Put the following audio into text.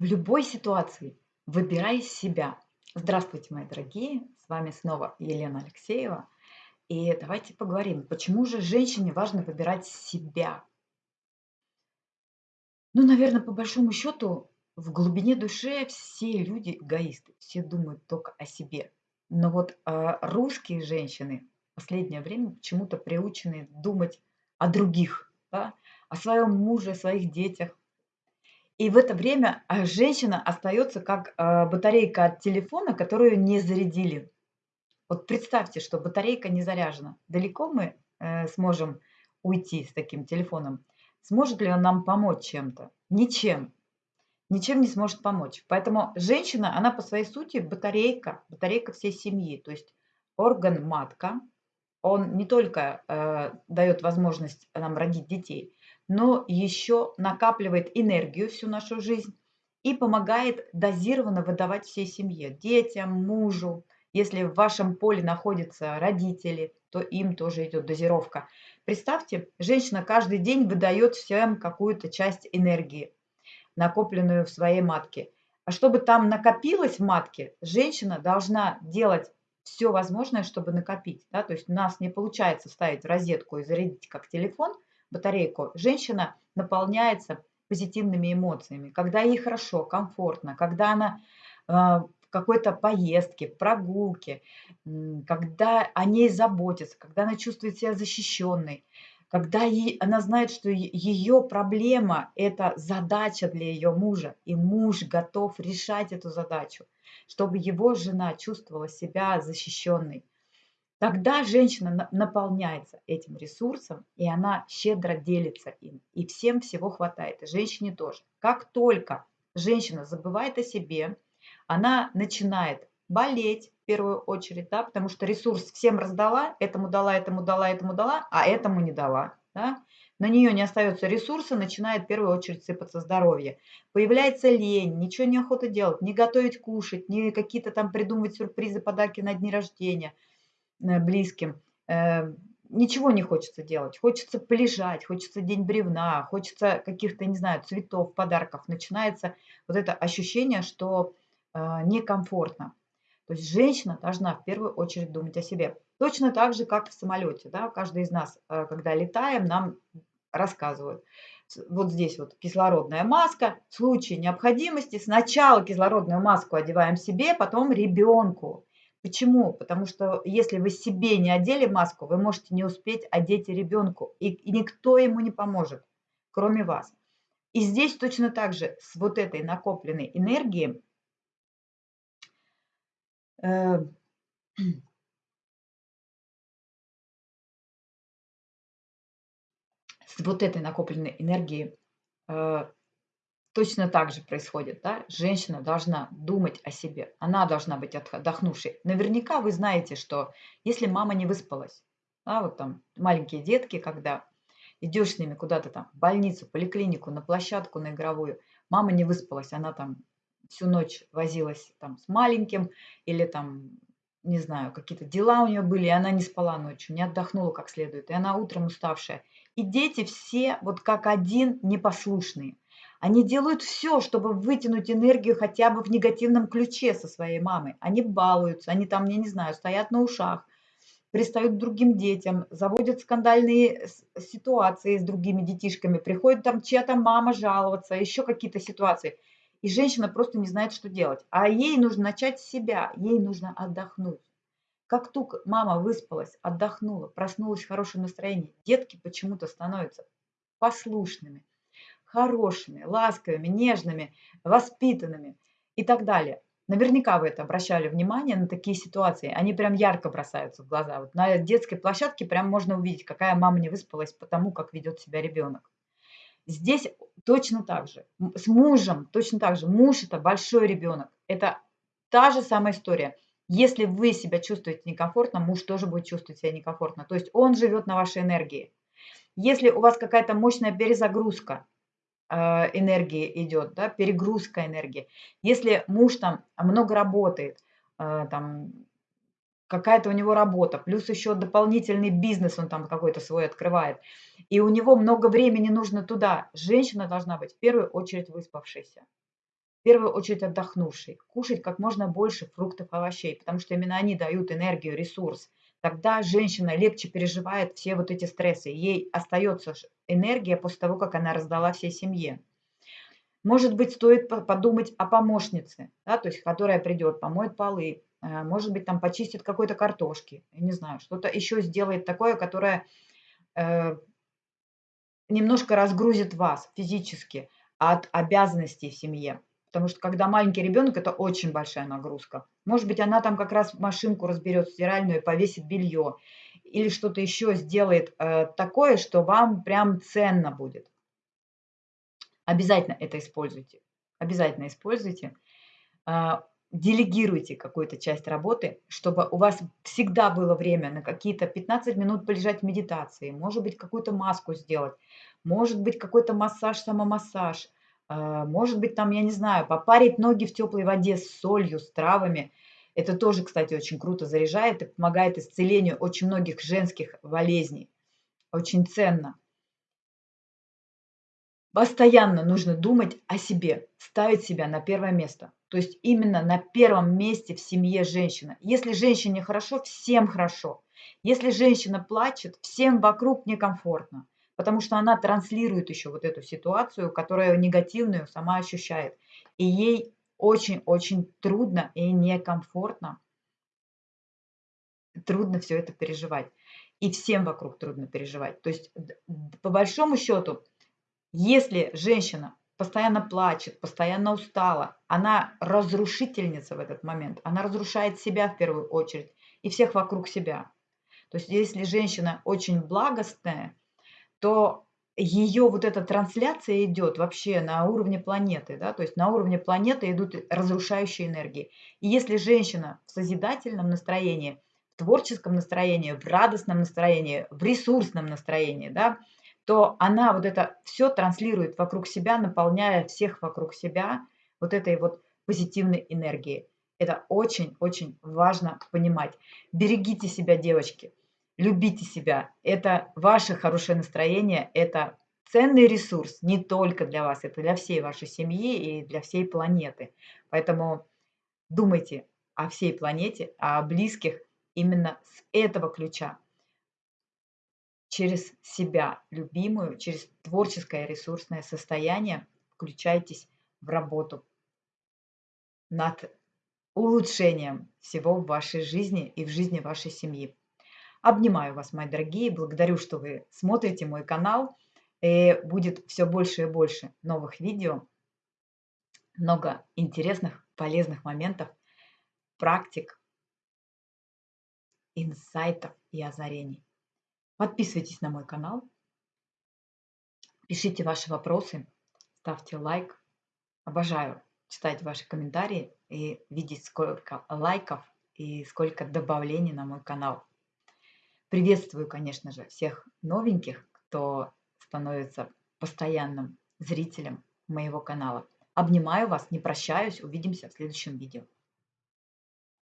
В любой ситуации выбирай себя. Здравствуйте, мои дорогие! С вами снова Елена Алексеева. И давайте поговорим, почему же женщине важно выбирать себя? Ну, наверное, по большому счету, в глубине души все люди эгоисты, все думают только о себе. Но вот э, русские женщины в последнее время почему-то приучены думать о других, да? о своем муже, о своих детях, и в это время, а, женщина остается как, а, батарейка от телефона, которую не зарядили. Вот представьте, что батарейка не заряжена. Далеко мы, э, сможем уйти с таким телефоном? Сможет ли он нам помочь чем-то? Ничем. Ничем не сможет помочь. Поэтому женщина, она по своей сути батарейка, батарейка всей семьи. То есть орган матка, он не только, э, даёт возможность нам родить детей, но еще накапливает энергию всю нашу жизнь и помогает дозированно выдавать всей семье, детям, мужу. Если в вашем поле находятся родители, то им тоже идет дозировка. Представьте, женщина каждый день выдает всем какую-то часть энергии, накопленную в своей матке. А чтобы там накопилось в матке, женщина должна делать все возможное, чтобы накопить. Да? То есть у нас не получается ставить розетку и зарядить как телефон – батарейку, женщина наполняется позитивными эмоциями, когда ей хорошо, комфортно, когда она э, в какой-то поездке, прогулке, когда о ней заботятся, когда она чувствует себя защищенной, когда ей, она знает, что ее проблема– это задача для ее мужа, и муж готов решать эту задачу, чтобы его жена чувствовала себя защищенной. Тогда женщина наполняется этим ресурсом, и она щедро делится им. И всем всего хватает, и женщине тоже. Как только женщина забывает о себе, она начинает болеть в первую очередь, да, потому что ресурс всем раздала, этому дала, этому дала, этому дала, а этому не дала. Да. На нее не остается ресурса, начинает в первую очередь сыпаться здоровье. Появляется лень, ничего не охота делать, не готовить кушать, не какие-то там придумывать сюрпризы, подарки на дни рождения – близким, э, ничего не хочется делать. Хочется полежать, хочется день бревна, хочется каких-то, не знаю, цветов, подарков. Начинается вот это ощущение, что э, некомфортно. То есть женщина должна в первую очередь думать о себе. Точно так же, как в самолете. Да? Каждый из нас, когда летаем, нам рассказывают. Вот здесь вот кислородная маска. В случае необходимости сначала кислородную маску одеваем себе, потом ребенку. Почему? Потому что если вы себе не одели маску, вы можете не успеть одеть ребенку, и, и никто ему не поможет, кроме вас. И здесь точно так же с вот этой накопленной энергией э, с вот этой накопленной энергией э, Точно так же происходит, да? Женщина должна думать о себе, она должна быть отдохнувшей. Наверняка вы знаете, что если мама не выспалась, да, вот там маленькие детки, когда идешь с ними куда-то там в больницу, поликлинику, на площадку, на игровую, мама не выспалась, она там всю ночь возилась там с маленьким или там, не знаю, какие-то дела у нее были, и она не спала ночью, не отдохнула как следует, и она утром уставшая. И дети все вот как один непослушные. Они делают все, чтобы вытянуть энергию хотя бы в негативном ключе со своей мамой. Они балуются, они там, я не знаю, стоят на ушах, пристают к другим детям, заводят скандальные ситуации с другими детишками, приходит там чья-то мама жаловаться, еще какие-то ситуации. И женщина просто не знает, что делать. А ей нужно начать с себя, ей нужно отдохнуть. Как только мама выспалась, отдохнула, проснулась в хорошем настроении, детки почему-то становятся послушными, хорошими, ласковыми, нежными, воспитанными и так далее. Наверняка вы это обращали внимание на такие ситуации. Они прям ярко бросаются в глаза. Вот на детской площадке прям можно увидеть, какая мама не выспалась потому, как ведет себя ребенок. Здесь точно так же. С мужем точно так же. Муж – это большой ребенок. Это та же самая история. Если вы себя чувствуете некомфортно, муж тоже будет чувствовать себя некомфортно. То есть он живет на вашей энергии. Если у вас какая-то мощная перезагрузка, энергии идет, да, перегрузка энергии. Если муж там много работает, а, там какая-то у него работа, плюс еще дополнительный бизнес он там какой-то свой открывает, и у него много времени нужно туда, женщина должна быть в первую очередь выспавшейся. в первую очередь отдохнувший, кушать как можно больше фруктов, овощей, потому что именно они дают энергию, ресурс. Тогда женщина легче переживает все вот эти стрессы. Ей остается энергия после того, как она раздала всей семье. Может быть, стоит подумать о помощнице, да, то есть которая придет, помоет полы, э, может быть, там почистит какой-то картошки, я не знаю, что-то еще сделает такое, которое э, немножко разгрузит вас физически от обязанностей в семье. Потому что когда маленький ребенок, это очень большая нагрузка. Может быть, она там как раз машинку разберет стиральную и повесит белье. Или что-то еще сделает э, такое, что вам прям ценно будет. Обязательно это используйте. Обязательно используйте. Э, делегируйте какую-то часть работы, чтобы у вас всегда было время на какие-то 15 минут полежать в медитации, может быть, какую-то маску сделать, может быть, какой-то массаж, самомассаж – а, может быть, там, я не знаю, попарить ноги в теплой воде с солью, с травами. Это тоже, кстати, очень круто заряжает и помогает исцелению очень многих женских болезней. Очень ценно. Постоянно нужно думать о себе, ставить себя на первое место. То есть именно на первом месте в семье женщина. Если женщине хорошо, всем хорошо. Если женщина плачет, всем вокруг некомфортно потому что она транслирует еще вот эту ситуацию, которая негативную сама ощущает. И ей очень-очень трудно и некомфортно, трудно все это переживать. И всем вокруг трудно переживать. То есть, по большому счету, если женщина постоянно плачет, постоянно устала, она разрушительница в этот момент, она разрушает себя в первую очередь и всех вокруг себя. То есть если женщина очень благостная, то ее вот эта трансляция идет вообще на уровне планеты, да, то есть на уровне планеты идут разрушающие энергии. И если женщина в созидательном настроении, в творческом настроении, в радостном настроении, в ресурсном настроении, да, то она вот это все транслирует вокруг себя, наполняя всех вокруг себя вот этой вот позитивной энергией. Это очень-очень важно понимать. Берегите себя, девочки любите себя. Это ваше хорошее настроение, это ценный ресурс не только для вас, это для всей вашей семьи и для всей планеты. Поэтому думайте о всей планете, о близких именно с этого ключа. Через себя любимую, через творческое ресурсное состояние включайтесь в работу над улучшением всего в вашей жизни и в жизни вашей семьи. Обнимаю вас, мои дорогие, благодарю, что вы смотрите мой канал. И будет все больше и больше новых видео, много интересных, полезных моментов, практик, инсайтов и озарений. Подписывайтесь на мой канал, пишите ваши вопросы, ставьте лайк. Обожаю читать ваши комментарии и видеть, сколько лайков и сколько добавлений на мой канал. Приветствую, конечно же, всех новеньких, кто становится постоянным зрителем моего канала. Обнимаю вас, не прощаюсь, увидимся в следующем видео.